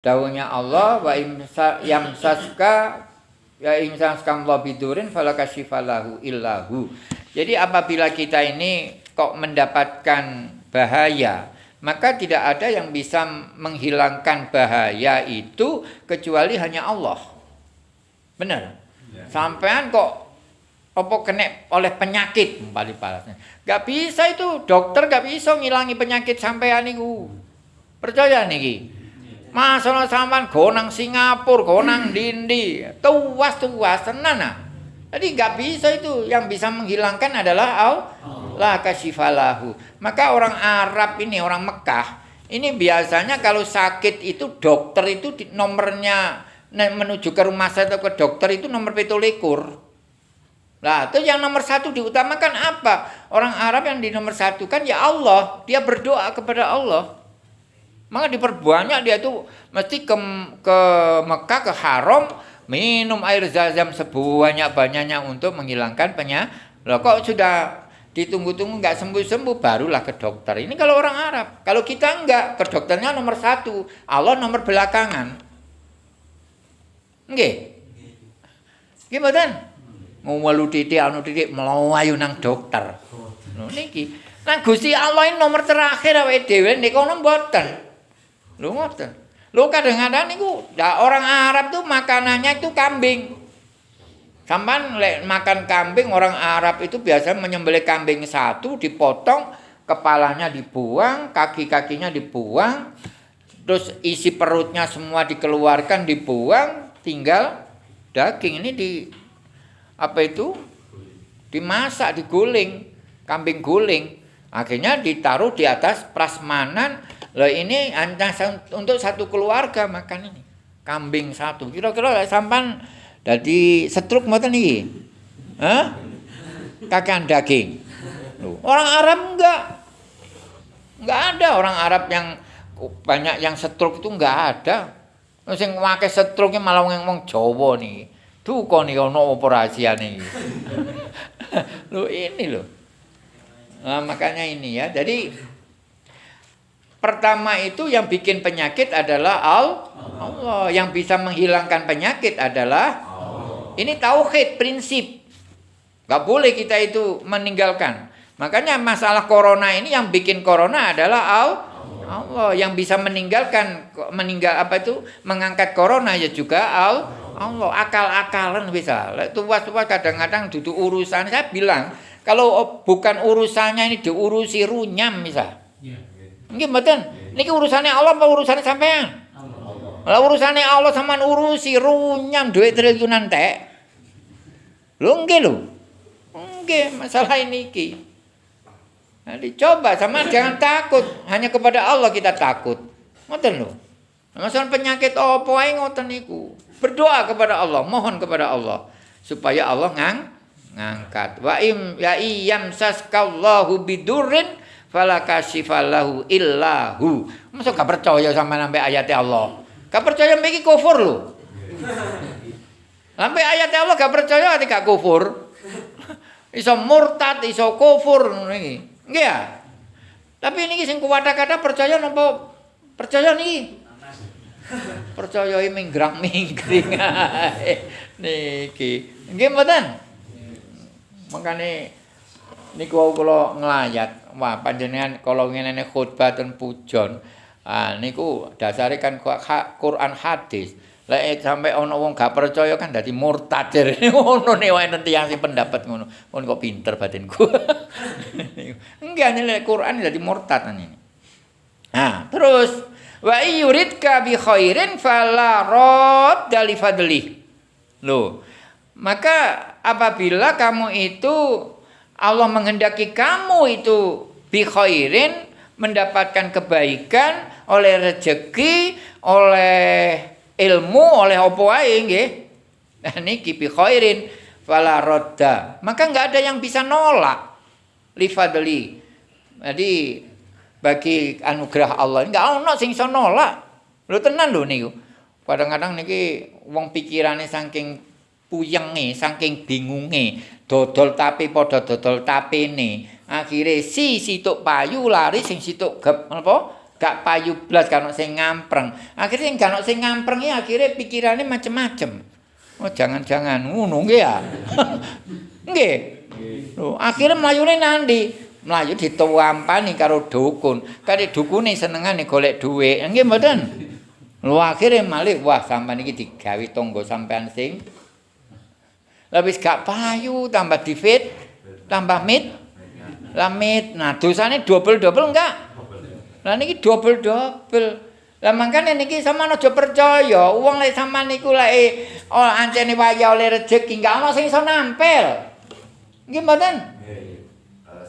Dawuhnya Allah wa yamsaska ya imsaska Allah bidurin falakasyifalahu illahu. Jadi apabila kita ini kok mendapatkan bahaya, maka tidak ada yang bisa menghilangkan bahaya itu kecuali hanya Allah. Benar? Ya. Sampean kok apa kena oleh penyakit balik balasnya. Gak bisa itu dokter gak bisa ngilangi penyakit sampean itu. Percaya nih Masalah sampean gonang Singapura, gonang Dindi, tuas tuas tenan nah. Jadi nggak bisa itu. Yang bisa menghilangkan adalah Allah kasifalahu. Maka orang Arab ini, orang Mekah, ini biasanya kalau sakit itu dokter itu nomornya menuju ke rumah sakit atau ke dokter itu nomor pitulikur. Nah, itu yang nomor satu diutamakan apa? Orang Arab yang di nomor satu kan ya Allah. Dia berdoa kepada Allah. Maka diperbanyak dia itu mesti ke, ke Mekah ke Haram minum air zam sebanyak-banyaknya untuk menghilangkan penyakit. Loh kok sudah ditunggu-tunggu nggak sembuh-sembuh barulah ke dokter. Ini kalau orang Arab. Kalau kita enggak, ke dokternya nomor satu. Allah nomor belakangan. Nggih. Gimana? Mau titik, anu titik, melayu nang dokter. Niki. Nang Gusti Allah ini nomor terakhir awake dhewe niku mboten. Lu ngoten. Lu kadang-kadang niku orang Arab tuh makanannya itu kambing. Sampan lek makan kambing orang Arab itu biasa menyembelih kambing satu dipotong, kepalanya dibuang, kaki-kakinya dibuang, terus isi perutnya semua dikeluarkan dibuang, tinggal daging ini di apa itu? Dimasak, diguling, kambing guling. Akhirnya ditaruh di atas prasmanan Loh ini hanya untuk satu keluarga makan ini. Kambing satu. Kira-kira sampan jadi setruk mboten iki. Hah? Kakan daging. Loh, orang Arab enggak. Enggak ada orang Arab yang banyak yang setruk itu enggak ada. Sing ngake setruknya malah ngomong Jawa nih. Kok nih ono operasi nih. Loh ini loh. Nah, makanya ini ya. Jadi Pertama itu yang bikin penyakit adalah Allah. Yang bisa menghilangkan penyakit adalah ini tauhid prinsip. Gak boleh kita itu meninggalkan. Makanya masalah corona ini yang bikin corona adalah Allah. Yang bisa meninggalkan meninggal apa itu mengangkat corona ya juga Allah. Akal-akalan bisa. Tuas-tuas kadang-kadang duduk urusan saya bilang kalau bukan urusannya ini diurusi runyam misal. Nggih mboten. Niki urusane Allah apa urusane sampean? Allah. Lah urusane Allah sampean urusi runyam duit triliunan tek. Lho nggih lho. Nggih masalah ini ki. Nah, dicoba sama jangan takut, hanya kepada Allah kita takut. Ngoten lho. Masalah penyakit apa ae ngoten niku. Berdoa kepada Allah, mohon kepada Allah supaya Allah ngang ngangkat. Wa im ya iyam saskallahu bidurrin fala kasifallahu illahu. Masa gak percaya sama sampai ayatnya Allah? Gak percaya iki kufur lho. Sampai ayatnya Allah gak percaya ati gak kufur. Iso murtad, iso kufur iki. Nggih ya? Tapi ini sing kuwata-kata percaya napa percaya niki? Percaya minggrang-mingring niki. Nggih mboten? Makane niku kula nglayat wah panjenengan kalau ngene khutbah ten pujon ah niku dasare kan Quran hadis. Lek sampai ono wong gak percaya kan dadi murtad ngono ne wae nanti yang pendapat ngono. Kon kok pinter batinku. Enggak nek Quran dadi murtad ini. Nah terus wa yuridka bi khairin fala radda li fadli lho maka apabila kamu itu Allah menghendaki kamu itu bi khairin mendapatkan kebaikan oleh rezeki, oleh ilmu, oleh apa wae nggih. Nah niki bi khairin fala radda. Maka enggak ada yang bisa nolak li fadli. Jadi bagi anugerah Allah enggak ono sing iso nolak. Lho tenan lho niku. Kadang-kadang niki wong pikirane saking puyenge, saking bingunge, dodol tapi padha dodol tapene. Akhire si situk payu lari sing situk gep apa? gak payu blas kan sing ngampreng. Akhire sing gak sing ngampreng ya akhire pikirane macem-macem. Oh jangan-jangan ngono nggih ya. Nggih. Lho, akhire mlayune nandi? Mlayu dituwampani karo dukun. Kare dukune senengane golek dhuwit. Nggih mboten? Lho akhire malih wah sampean iki digawe tangga sampean sing Lah wis gak payu tambah difit, tambah mit. Lamit. Nah, dosane double-double enggak? Lah niki double-double. Lah mangkane niki sampean aja percaya, wong lek sampean niku lek oh ancene waya oleh rejeki enggak ana sing iso nampil. Nggih mboten?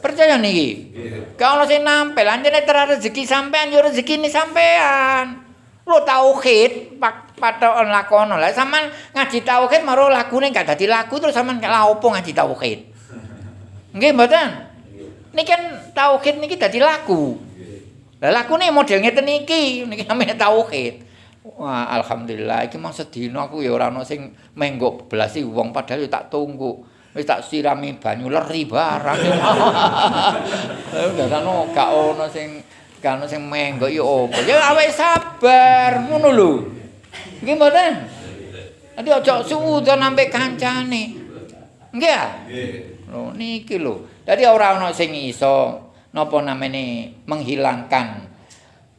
Percaya niki? Kalau sing nampil, ancene ter rezeki sampean yo rezeki ini sampean. Lo tauhid, pak patokan lakono. Lah sampean ngaji tauhid maro lakune gak dadi laku terus sampean lha opo ngaji tauhid? Nggih mboten? Niki kan tauhid niki dadi laku. Lah lakune model ngeten iki, niki namanya tauhid. Wah, alhamdulillah iki mong sedina aku ya ora ana sing menggok belasi wong padahal tak tunggu. Wis tak sirami banyu leri barang. Lah ngono gak ono sing ono sing menggok ya opo. Ya awake sabar ngono lho. Nggih mboten? Nanti ojo suudon sampai kancane. Nggih ya? Lho niki lho. Dadi ora ana sing iso napa namene menghilangkan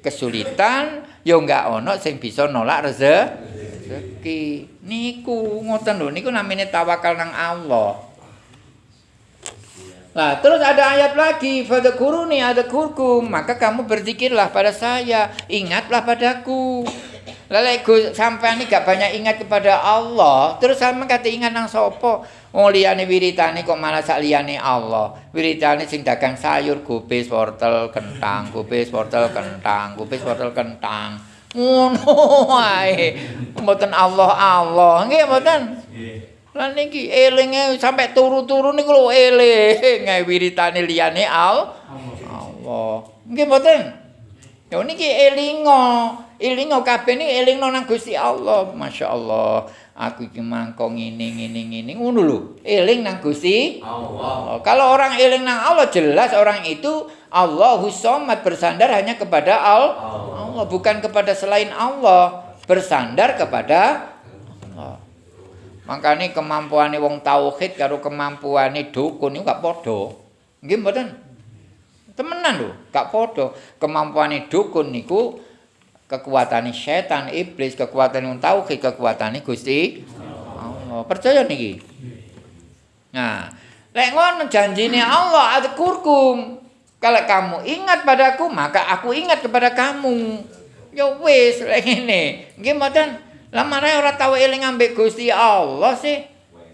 kesulitan, ya enggak ana sing bisa nolak rezeki. Niku ngoten lho, niku namine tawakal nang Allah. Nah, terus ada ayat lagi, fadkuruni ada kurkum, maka kamu berzikirlah pada saya, ingatlah padaku. Lelek sampean iki gak banyak ingat kepada Allah, terus sampean kate ingat nang sapa? Wong liyane wiritane kok malah sak liyane Allah. Wiritane sing dagang sayur, gubis, wortel, kentang, gubis, wortel, kentang, gubis, wortel, kentang. Ngono wae. Mboten Allah Allah. Nggih mboten? Nggih. Lah niki elinge sampe turu-turu niku lho eling wiritane liyane Allah. Nggih mboten? Ya niki elingo. Elingo kabeh niki elingno nang Gusti Allah. Masyaallah. Aku iki mangko ngene ngene ngene ngono lho. Eling nang Gusti Allah. Kalau orang eling nang Allah jelas orang itu Allahu Samad bersandar hanya kepada Allah. Allah bukan kepada selain Allah. Bersandar kepada Allah. Makanya kemampuane wong tauhid karo kemampuane dukun iku gak padha. Nggih mboten? Temenan lho, gak padha. Kemampuane dukun niku kekuatan setan iblis kekuatan yang tauhid kekuatan Gusti Allah percaya niki nah lek ngono janjine Allah ada kurkum kalau kamu ingat padaku maka aku ingat kepada kamu ya wis lek ngene nggih mboten lah mare ora tau eling ambek Gusti Allah sih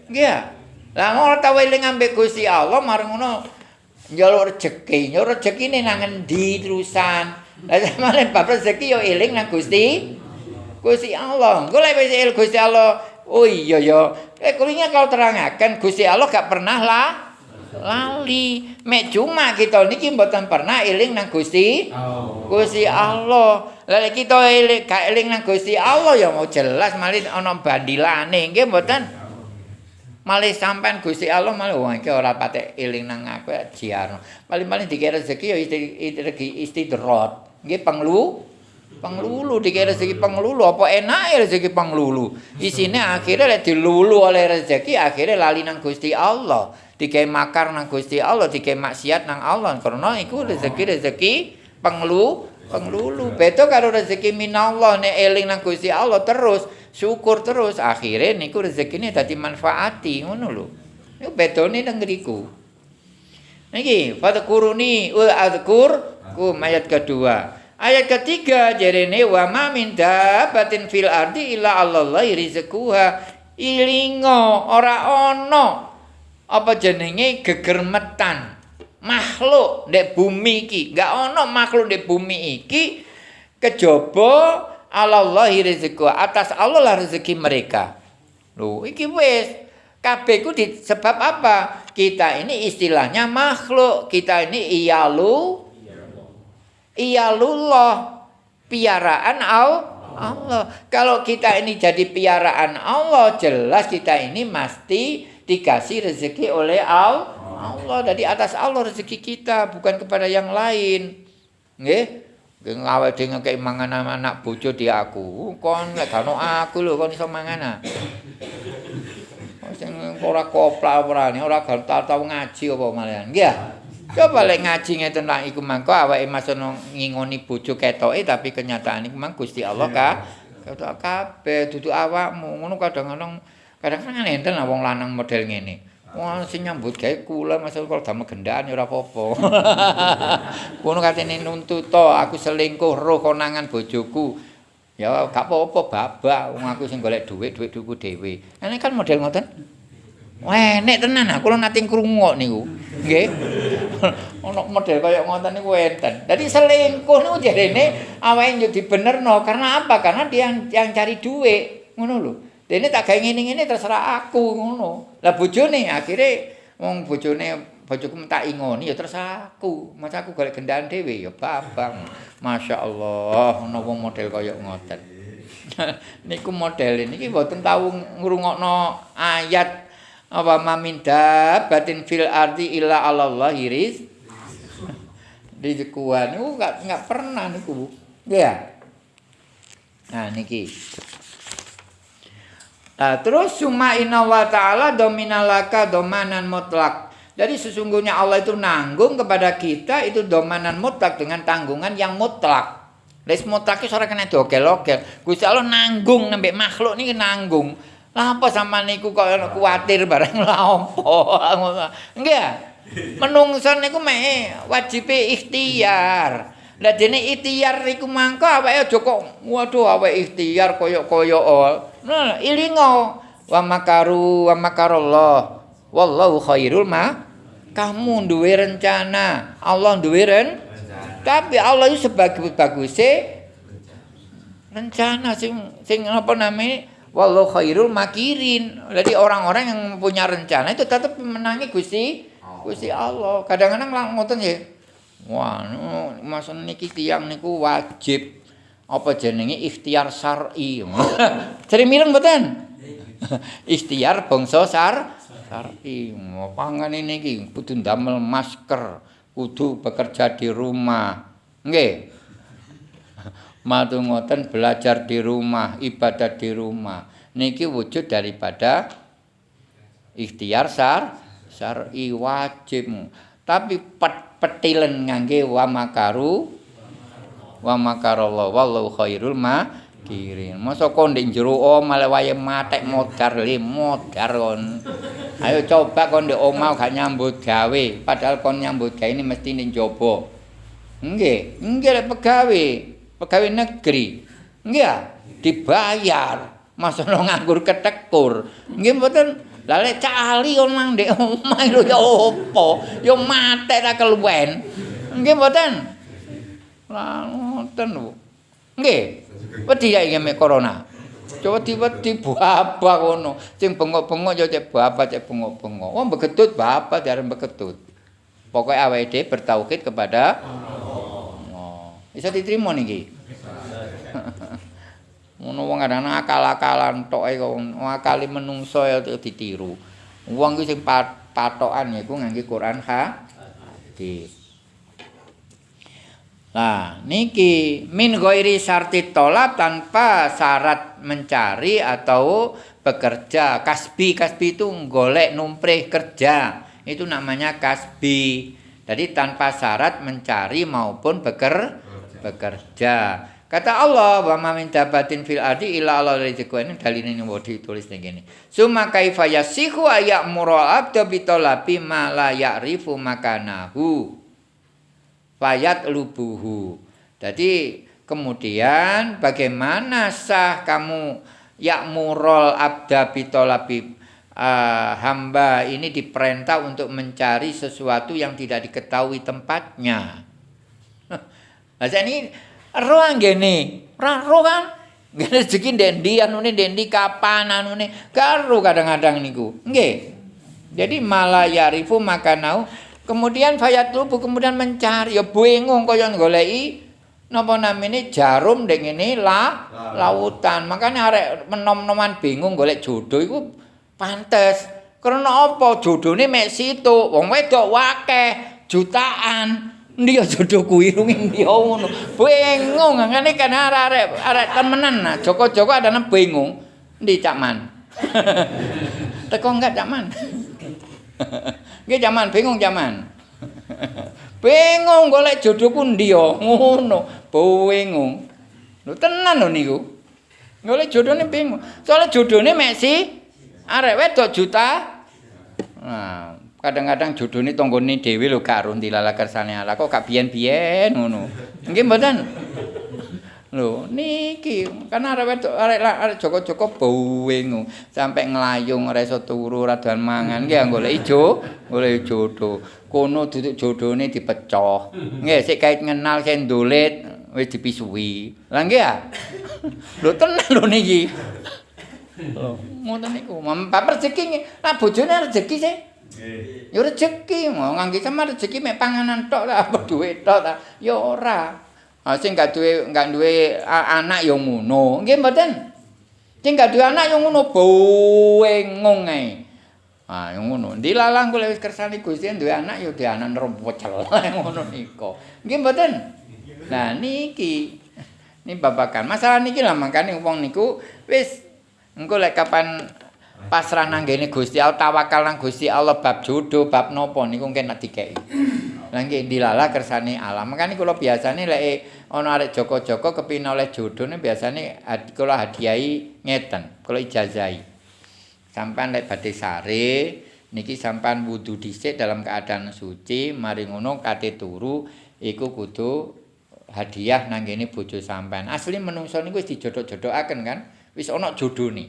nggih lah ora tau eling ambek Gusti Allah marang ngono njaluk rezeki njaluk rezekine nang endi terusan Lah sampeyan bab rezeki yo eling nang Gusti. Gusti Allah. Engko lek wis eling Gusti Allah, oh iya ya. Eh kulinya kalau terangaken Gusti Allah gak pernah lah lali. Mek cuma kita niki mboten pernah eling nang Gusti. Gusti Allah. Lah kita eling gak eling nang Gusti Allah ya mau jelas malih ana bandilane nggih mboten. Malih sampean Gusti Allah malih wong iki ora patek eling nang aku jiar. Paling-paling dikira rezeki ya istidrot. nggih penglu penglulu dikira rezeki penglulu apa enak rezeki penglulu isine akhirnya lek dilulu oleh rezeki akhirnya lali nang Gusti Allah dikai makar nang Gusti Allah dikai maksiat nang Allah. Karena iku rezeki rezeki penglu penglulu. Beda karo rezeki minallah nek eling nang Gusti Allah terus syukur terus. Akhirnya niku rezekine dadi manfaati ngono lho. Niku bedone nang ngriku. Niki fadkuruni wa adkur ku ayat kedua. Ayat ketiga jarene wa ma min dabatin fil ardi illa Allah rizquha. Ilingo ora ono apa jenenge gegermetan? Makhluk ndek bumi iki. Enggak ono makhluk ndek bumi iki kejaba Allah rizquha atas Allah lah rezeki mereka. Lho iki wis. Kabeh ku sebab apa? Kita ini istilahnya makhluk. Kita ini iyalu iyalullah. Piaraan Allah. Kalau kita ini jadi piaraan Allah, jelas kita ini mesti dikasih rezeki oleh Allah. Jadi atas Allah rezeki kita, bukan kepada yang lain. Nggih? Dhewe ngekek mangan anak bojo di aku. Kon lek gak aku lho kon iso mangan ah. Sing ora koplak ora ora tau ngaji apa malian. Nggih. Coba lek ngaji ngeten lak iku mangko awake masono ngingoni bojo ketoke tapi kenyataan iku mang Gusti Allah ka ketok kabeh dudu awakmu ngono kadang-kadang kadang-kadang enten wong lanang model ngene. Wah, sing nyambut gawe kula masalah kalau damel gendaan ya ora apa-apa. Ngono katene nuntut to, aku selingkuh roh konangan bojoku. Ya gak apa-apa babak wong aku sing golek dhuwit, dhuwit duku dhewe. Ini kan model ngoten. Wah, nek tenan aku lho nate krungu niku. Nggih. Ono model kaya ngoten niku enten. Dadi selingkuh niku jarene awake yo dibenerno karena apa? Karena dia yang, yang cari dhuwit. Ngono lho. Dene tak gawe ngene-ngene terserah aku ngono. Lah bojone akhire wong bojone bojoku tak ingoni ya terserah aku. Masa aku golek gendaan dhewe ya babang. Masyaallah ana wong model kaya ngoten. Niku model niki mboten tau ngrungokno ayat apa maminda batin fil ardi illa Allah iris. Di kuan niku enggak enggak pernah niku. Ya. Nah niki. Nah, terus summa inna wa ta'ala dominalaka domanan mutlak. Jadi sesungguhnya Allah itu nanggung kepada kita itu domanan mutlak dengan tanggungan yang mutlak. Les mutlak itu kena dogel-ogel. Gusti Allah nanggung nambah makhluk ini nanggung. Lah apa sama niku kok kuatir bareng lah apa? Enggak. Menungsan niku meh wajib ikhtiar. Lah dene ikhtiar iku mangko awake aja kok waduh awake ikhtiar koyo-koyo Nah, ilingo wa makaru wa makarallah. Wallahu khairul ma. Kamu duwe rencana, Allah duwe ren. Tapi Allah itu sebagai bagus rencana sing sing apa namanya wallahu khairul makirin. Jadi orang-orang yang punya rencana itu tetap menangi Gusti Gusti Allah. Kadang-kadang lang ngoten ya. Wah, maksud niki tiyang niku wajib apa jenenge ikhtiar syar'i. Cari mireng mboten? ikhtiar bangsa sar syar'i. Pangan ini iki kudu ndamel masker, kudu bekerja di rumah. Nggih. Matu ngoten belajar di rumah, ibadah di rumah. Niki wujud daripada ikhtiar sar syar'i wajib. Tapi pet petilen ngangge wa makaru wa makarallah wallahu khairul makirin. Masa kon ndek jero omah wae matek modar le modar kon. Ayo coba kon ndek omah gak nyambut gawe. Padahal kon nyambut gawe ini mesti ning jaba nggih nggih pegawe pegawe negeri. Nggih dibayar. Masa nganggur ketekur. Nggih mboten? Lah lek cali kon mang ndek omah lho ya opo? Ya mate ta keluwen. Nggih mboten? Lah ngoten lho. Nggih. Wedi ya iki corona. Coba tiba-tiba bapak ngono. Sing bengok-bengok ya cek bapak cek bengok-bengok. Wong begetut bapak jarang begetut. Pokoknya awake dhewe bertauhid kepada Allah. Bisa diterima niki. ngono wong kadang akal-akalan tok e wong akali menungso ya ditiru wong ki sing patokan iku ngangge Quran ha hadis Nah, niki min ghairi syarti tolak tanpa syarat mencari atau bekerja. Kasbi, kasbi itu golek numprih kerja. Itu namanya kasbi. Jadi tanpa syarat mencari maupun beker, bekerja. Kata Allah, wa ma min dabatin fil ardi illa Allah rizqu ini dalil ini mau ditulis ning kene. Suma kaifa yasihu ayamuru abda bi talabi ma la ya'rifu makanahu. Fayat lubuhu. Jadi kemudian bagaimana sah kamu ya'murul abda bi talabi uh, hamba ini diperintah untuk mencari sesuatu yang tidak diketahui tempatnya. Nah, ini anggene, ora roh kan. Ngene rezeki ndendi anune ndendi kapan anune. Karo kadang-kadang niku. Nggih. Jadi malah yarifu makanau kemudian fayat lubu kemudian mencari ya bingung kaya goleki napa namine jarum ndek ngene la lautan. Makanya arek menom-noman bingung golek jodoh iku pantes. Karena apa jodone mek situ? Wong wedok wakeh jutaan. Ndi ya jodohku irung ndi ngono. Bingung ngene kan arek arek temenan nah Joko-joko adane bingung. Ndi Cak Man? Teko enggak Cak Man? Nggih Cak Man bingung Cak Man. Bingung golek jodohku ndi ya ngono. Bingung. Lho tenan lho niku. Golek jodohne bingung. Soale jodohne mek si arek wedok juta. Nah, kadang-kadang jodone tanggane dhewe lho gak ro dilala kersane Allah kok gak biyen-biyen ngono. Nggih mboten? Lho niki kan arek wedok arek arek Joko-joko bingung sampai nglayung ora iso turu ora doan mangan nggih golek ijo golek jodoh. Kono duduk jodone dipecah. Nggih sik kait ngenal sing dolet wis dipisui. Lah nggih ya. Lho tenan lho niki. Lho ngoten niku. Mbak rezeki lah bojone rezeki sih. Nggih. Ya rezeki, mau ngangge sama rezeki mek panganan tok lah, apa duit tok ta? Ya ora. Ah sing gak duwe gak duwe anak ya ngono. Nggih mboten? Sing gak duwe anak ya ngono bingung ae. Ah yang ngono. Dilalang kula wis kersane Gusti duwe anak ya duwe anak rompocel ngono niku. Nggih mboten? Nah niki ini babakan. Masalah niki lah makane wong niku wis engko lek kapan pasrah nang ngene Gusti Allah tawakal nang Gusti Allah bab jodoh bab nopo niku mungkin nek dikeki lha nggih dilala kersane Allah makane kula biasane lek ana arek Joko-joko kepin oleh jodoh ne biasane kula hadiahi ngeten kula ijazahi. Sampean lek badhe sare niki sampean wudu dhisik dalam keadaan suci mari ngono kate turu iku kudu hadiah nang ngene bojo sampean. Asli menungso niku wis dijodoh-jodohaken kan wis ana jodone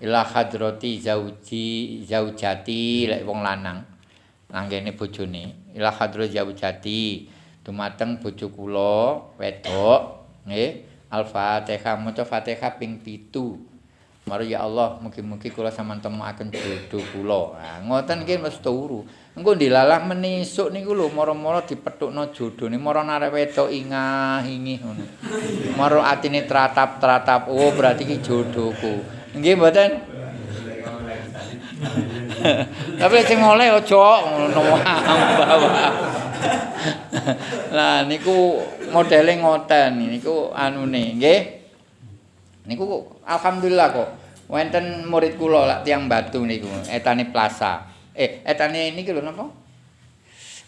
ila hadrati zauji zaujati lek wong lanang langgene bojone ila hadrati zaujati dumateng bojo kula wedok nggih al-fatihah maca fatihah ping 7 Mari ya Allah, mugi-mugi kula sampean temuaken jodoh kula. Nah, ngoten iki mesti turu. Engko dilalah menisuk niku lho mara-mara dipethukno jodhone, mara arek wedok ingah ingih ngono. Mara atine tratap-tratap, oh berarti iki jodohku. Nggih mboten? Tapi sing oleh aja ngono wae. Lah niku modele ngoten niku anune nggih. Niku alhamdulillah kok wonten murid kula lak tiang batu niku etane plaza. Eh etane niki lho napa?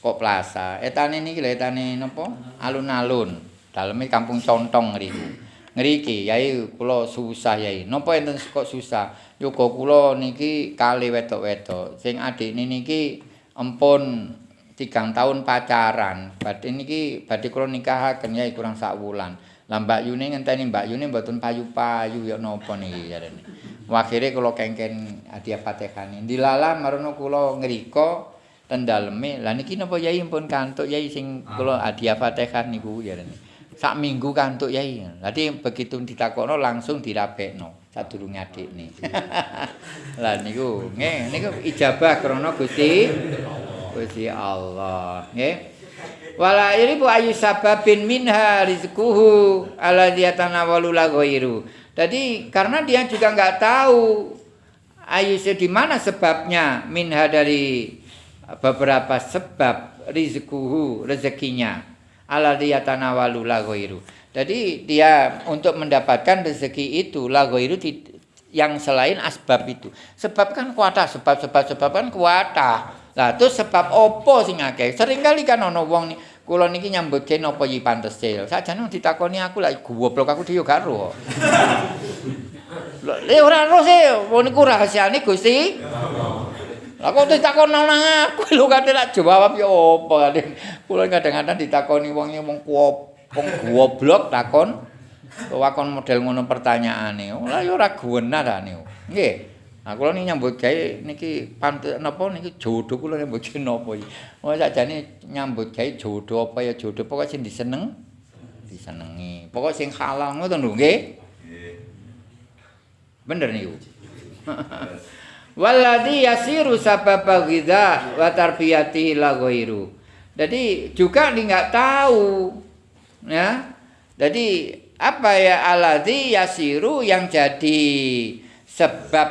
Kok plaza. Etane niki lho etane napa? Alun-alun. Daleme kampung Contong ngriku. Ngriki yai kula susah yai. Napa enten kok susah? Yoga kula niki kali wedok-wedok. Sing adikne niki empun tigang tahun pacaran. Badhe niki badhe kula nikahaken yai kurang sak wulan. Lah Mbak Yune ngenteni Mbak Yune mboten payu-payu ya napa niki jarene. Akhire kula kengken hadiah Fatihane dilala marono kula ngriko ten daleme lah niki napa yai empun kantuk yai sing kula hadiah Fatihah niku jarene sak minggu kantuk yai. Dadi begitu ditakono langsung dirabekno sadurunge adikne. Lah niku nggih niku ijabah krana Gusti Gusti Allah, nggih. Wala bu ayu sababin minha rizquhu alladzi yatanawalu la ghairu. Jadi karena dia juga enggak tahu ayu di mana sebabnya minha dari beberapa sebab rizquhu rezekinya ala diyatanawalu la ghairu. Jadi dia untuk mendapatkan rezeki itu la ghairu yang selain asbab itu. Sebab kan kuata, sebab sebab sebab kan kuata. Lah terus sebab opo sing akeh? Sering kali kan ana wong nih kula niki nyambut gawe napa iki pantese. Sajane ditakoni aku lak goblok aku dhewe gak ro. Lha ora ro sih, niku rahasiane Gusti. Lah kok ditakon nang aku lho kate tak jawab ya apa kate. Kula kadang-kadang ditakoni wong wong wong goblok takon wakon model ngono pertanyaane. Lah ya ora guwenah ta niku. Nggih. Nah kula niki nyambut gawe niki pantes napa niki jodoh kula nyambut gawe napa iki. Wong sakjane nyambut gawe jodoh apa ya jodoh pokoke sing diseneng disenengi. Pokoke sing halal ngoten lho nggih. Nggih. Bener niku. Walladhi yasiru sababa ghidha wa tarbiyati la ghairu. Jadi juga dia enggak tahu ya. Jadi apa ya alladhi yasiru yang jadi sebab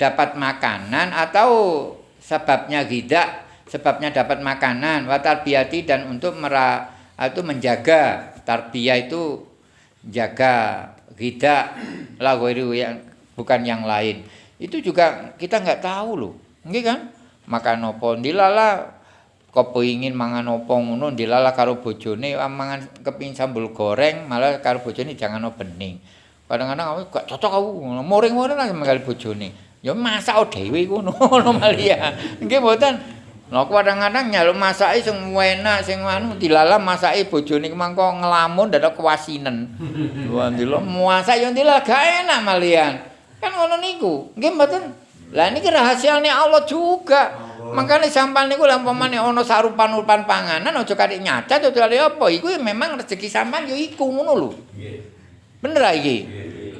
dapat makanan atau sebabnya ghidha sebabnya dapat makanan wa tarbiyati dan untuk mera itu menjaga tarbiyah itu jaga tidak lagu yang bukan yang lain itu juga kita nggak tahu loh nggih kan? Makan opo dilala kepengin mangan opo ngono dilala karo bojone. Ah, mangan kepingin sambal goreng malah karo bojone jangan no bening. Kadang-kadang aku gak cocok aku moring-moring lah karo bojone. Ya masak dhewe ngono ngono malia nggih mboten? Lha kadang-kadang nyaluk masake sing enak sing anu dilalam masake bojone mangko ngelamun dadak kewasinen. Wah ndilo masak yo ndilo gak enak malian. Kan ngono niku. Nggih mboten. Lah niki rahasiane Allah juga. Makanya sampan niku lampamane ana sarupan-urupan panganan aja katik nyacat aja apa iku memang rezeki sampan yo iku ngono lho. Bener iki.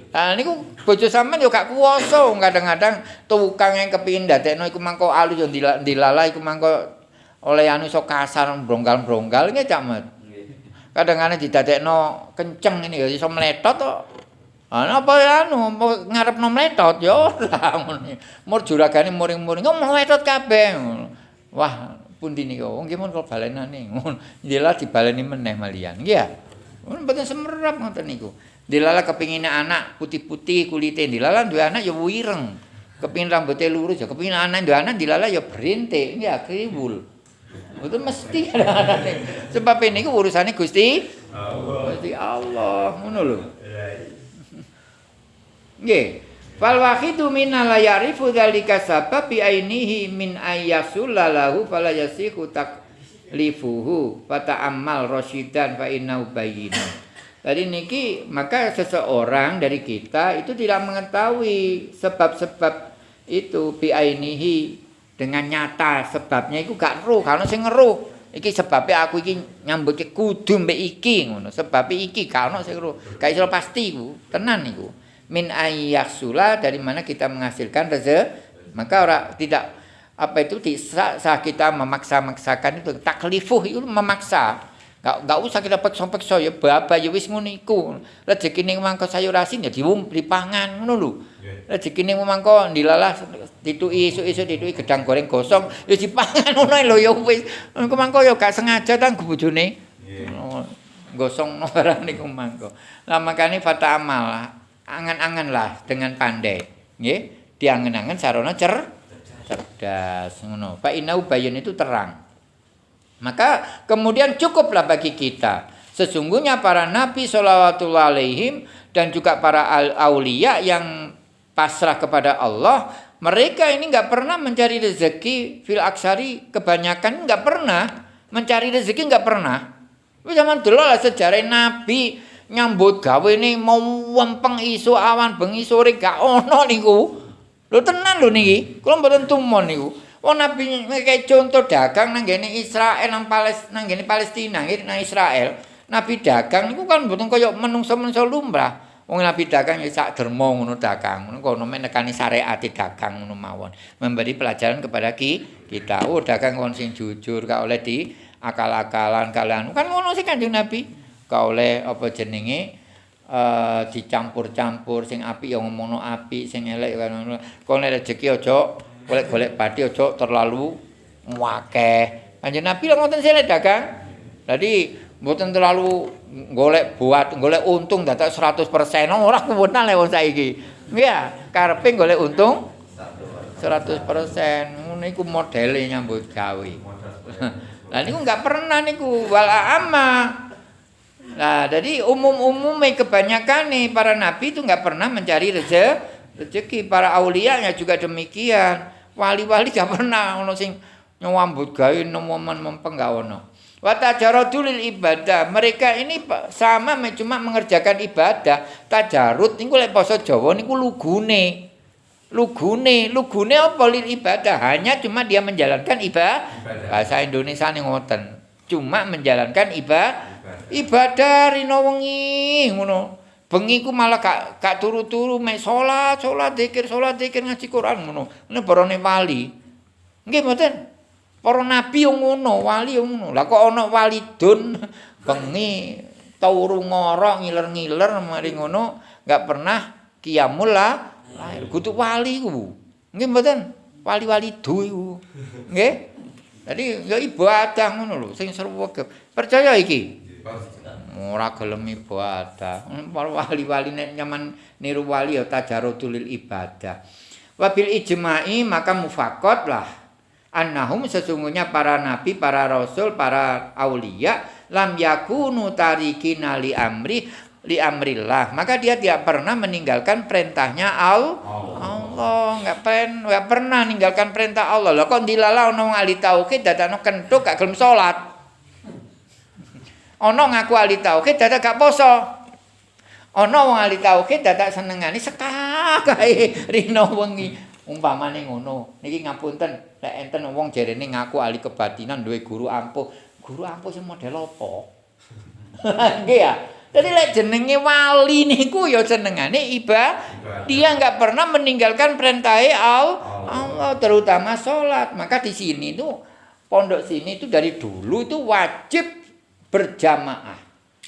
Nah niku bojo sampean yo gak kuwasa kadang-kadang tukang yang kepingin dadekno iku mangko alu yo dilala iku mangko oleh anu sok kasar bronggal-bronggal nggih Cak. Kadang-kadang didadekno kenceng ini ya iso meletot to. Ana apa ya anu ngarepno meletot yo ora ngono. Mur juragane muring-muring kok meletot kabeh. Wah, pundi niku? Nggih mun kula balenane ngono. Dilala dibaleni meneh malian. Nggih ya. Mun mboten semerap ngoten niku. Dilala kepingin anak putih-putih kulitnya, dilala dua anak ya wireng. Kepingin rambutnya lurus ya, kepingin anak dua anak dilala ya berintik, ya kriwul. Itu mesti ada anak Sebab ini urusannya Gusti Allah. Gusti Allah, ngono lho. Nggih. Fal wahidu minna la ya'rifu dzalika sabab bi ainihi min ayyasulla lahu fala yasihu taklifuhu fata'ammal rasyidan fa innahu bayyinun. Jadi niki maka seseorang dari kita itu tidak mengetahui sebab-sebab itu biainihi dengan nyata sebabnya itu gak ero karena sing ero iki sebabnya aku iki nyambut kudu mbek iki ngono. Sebab iki karena sing ero gak iso pasti ku tenan niku min ayyaksula dari mana kita menghasilkan rezeki maka ora tidak apa itu sah kita memaksa-maksakan itu taklifuh itu memaksa Gak, gak usah kita peksa-peksa ya bapak ya wis ngono iku. Rezeki ning mangko sayur asin ya diwum dipangan ngono lho. Rezeki ning mangko dilalah dituki isuk-isuk dituki gedang goreng gosong ya dipangan ngono lho ya wis. Engko mangko ya gak sengaja tang bojone. Gosong barang niku mangko. Lah makane fata amal angan-angan lah dengan pandai. Nggih, diangen-angen sarana cer cerdas ngono. Pak inau bayan itu terang. Maka kemudian cukuplah bagi kita. Sesungguhnya para nabi sallallahu alaihim dan juga para aulia yang pasrah kepada Allah, mereka ini nggak pernah mencari rezeki fil aksari kebanyakan nggak pernah mencari rezeki nggak pernah. Zaman dulu lah sejarah nabi nyambut gawe ini mau wempeng isu awan bengi sore gak ono niku. Lho tenan lho niki. Kula mboten tumon niku. Oh Nabi kayak contoh dagang nang gini Israel nang Palestina nang gini Palestina gitu nang Israel. Nabi dagang itu kan bukan kayak menungso menungso lumrah. Wong Nabi dagang ya sak dermo ngono dagang. Ngono kono menekani syariat dagang ngono mawon. Memberi pelajaran kepada ki, kita. Oh dagang kon sing jujur gak oleh di akal-akalan kalian. Kan ngono sih Kanjeng Nabi. Gak oleh apa jenenge uh, dicampur-campur sing api yang ngomongno api sing elek kan ngono. Kon rezeki aja golek-golek padi aja terlalu ngakeh. Kanjeng Nabi lho ngoten sile dagang. Dadi mboten terlalu golek buat golek untung dadak 100% ora kuwenan le wong saiki. Nggih, karepe golek untung 100%. Ngono iku modele nyambut gawe. Lah niku enggak pernah niku wala amma. Nah, jadi umum-umumnya kebanyakan nih para nabi itu enggak pernah mencari rezeki. Rezeki para aulianya juga demikian. wali-wali gak pernah ono sing nyambut gawe momen mempeng gak ono. Wa tajaradul ibadah. Mereka ini sama cuma mengerjakan ibadah. Tajarud niku lek basa Jawa niku lugune. Lugune, lugune apa lil ibadah? Hanya cuma dia menjalankan ibadah. Bahasa Indonesia nih ngoten. Cuma menjalankan ibadah. Ibadah rino wengi ngono. bengi ku malah gak gak turu-turu mek salat, salat zikir, salat zikir ngaji Quran ngono. Ini barone wali. Nggih mboten. Para nabi yo ngono, wali yo ngono. Lah kok ana wali dun bengi turu ngorok ngiler-ngiler mari ngono, gak pernah kiamul lah. Lahir kudu wali ku. Nggih mboten. Wali-wali du iku. Nggih. Jadi ya ibadah ngono lho sing sreweg. Percaya iki? Ora gelem ibadah. Para wali-wali nek nyaman niru wali ya tajarudul ibadah. Wabil ijma'i maka mufakot lah. Annahum sesungguhnya para nabi, para rasul, para aulia lam yakunu tarikina li amri li amrillah. Maka dia tidak pernah meninggalkan perintahnya al Allah. Enggak pen, enggak pernah meninggalkan perintah Allah. Lah kok dilala ono ahli tauhid dadakno kentuk gak gelem salat. Ono ngaku ahli tauhid dadak gak poso. Ono wong ahli tauhid dadak senengane sekak kae rino wengi. Umpamane ngono. Niki ngapunten, lek enten wong jarene ngaku ahli kebatinan duwe guru ampuh. Guru ampuh sing model apa? Nggih ya. Jadi lek jenenge wali niku ya senengane ibadah. Dia nggak pernah meninggalkan perintah Allah, terutama sholat. Maka di sini tuh pondok sini itu dari dulu itu wajib berjamaah.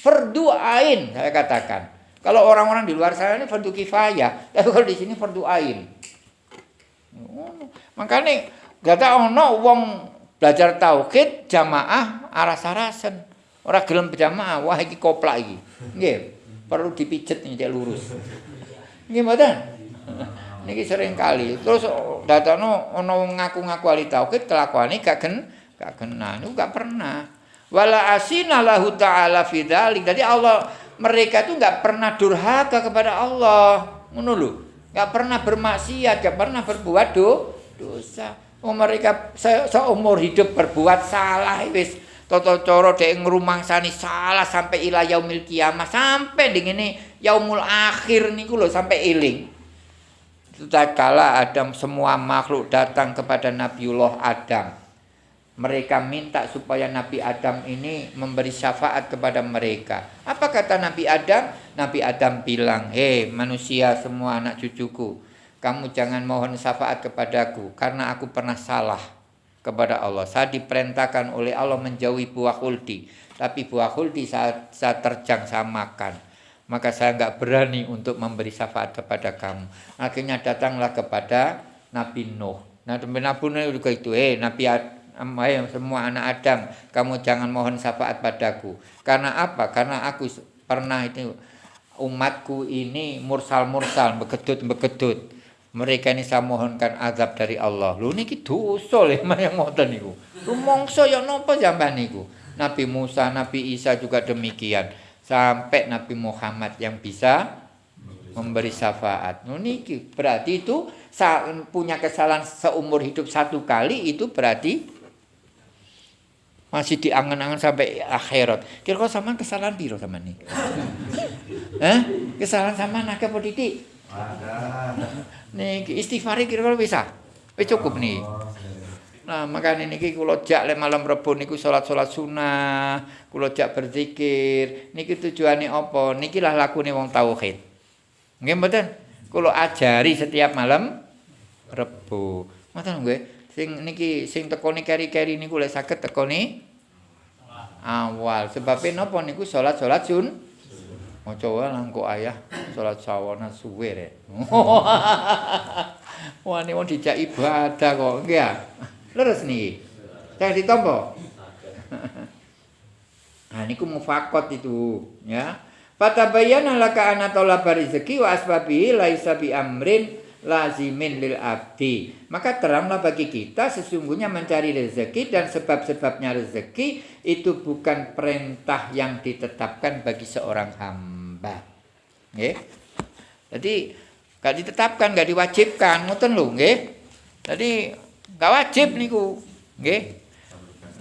Fardu ain saya katakan. Kalau orang-orang di luar sana ini fardu kifayah, tapi kalau di sini fardu ain. Makanya gak ono wong belajar tauhid jamaah aras-arasen. Ora gelem berjamaah, wah iki koplak iki. Nggih, perlu dipijet nih lurus. Nggih mboten? Niki sering kali. Terus datano ono ngaku-ngaku ahli tauhid kelakuane gak gen gak kena. Niku gak pernah. Wala asina lahu ta'ala fi Jadi Allah mereka itu gak pernah durhaka kepada Allah. Ngono lho. Gak pernah bermaksiat, gak pernah berbuat do, dosa. Oh mereka seumur hidup berbuat salah wis Toto coro dek ngrumangsani salah sampai ila yaumil kiamah sampai dengan ini yaumul akhir niku loh sampai iling. kala Adam semua makhluk datang kepada Nabiullah Adam. Mereka minta supaya Nabi Adam ini memberi syafaat kepada mereka. Apa kata Nabi Adam? Nabi Adam bilang, "Hei manusia semua anak cucuku, kamu jangan mohon syafaat kepadaku karena aku pernah salah." kepada Allah. Saya diperintahkan oleh Allah menjauhi buah huldi. Tapi buah huldi saya, saya terjang, saya makan. Maka saya nggak berani untuk memberi syafaat kepada kamu. Akhirnya datanglah kepada Nabi Nuh. Nah, Nabi Nuh juga itu, eh Nabi Adam, semua anak Adam, kamu jangan mohon syafaat padaku. Karena apa? Karena aku pernah itu umatku ini mursal-mursal, begedut-begedut mereka ini saya mohonkan azab dari Allah. Lu niki dosa le yang ngoten niku. Rumangsa ya napa sampean niku? Nabi Musa, Nabi Isa juga demikian. Sampai Nabi Muhammad yang bisa memberi syafaat. Niki berarti itu punya kesalahan seumur hidup satu kali itu berarti masih diangan-angan sampai akhirat. Kira-kira sama kesalahan biro sama nih? Eh? Kesalahan sama nak apa titik? Nih istighfar kira-kira bisa. Wis cukup nih. Nah, makanya niki kula jak le malam Rebo niku salat-salat sunah, kula jak berzikir. Niki tujuane apa? Niki lah lakune wong tauhid. Nggih mboten? Kula ajari setiap malam Rebo. Ngoten nggih. Sing niki sing tekoni keri-keri niku lek saged tekoni awal. Sebabnya napa niku salat-salat sun Maca wae langkuk ayah salat sawana suwe rek. Wah ini mau dijak ibadah kok, ya. Leres nih. Saya ditompo. Nah niku mufakot itu, ya. Fatabayyana laka anna talaba rizqi wa asbabihi laisa bi amrin lazimin lil abdi. Maka teranglah bagi kita sesungguhnya mencari rezeki dan sebab-sebabnya rezeki itu bukan perintah yang ditetapkan bagi seorang hamba. Nggih. Jadi gak ditetapkan, gak diwajibkan, ngoten lho, nggih. Jadi gak wajib niku, nggih.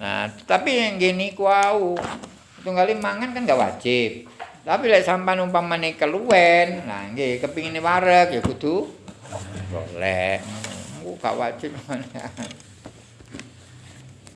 Nah, tapi yang gini ku au. Tunggali mangan kan gak wajib. Tapi lek sampean umpamane keluwen, nah nggih kepingin wareg ya kudu boleh. Engko gak wajib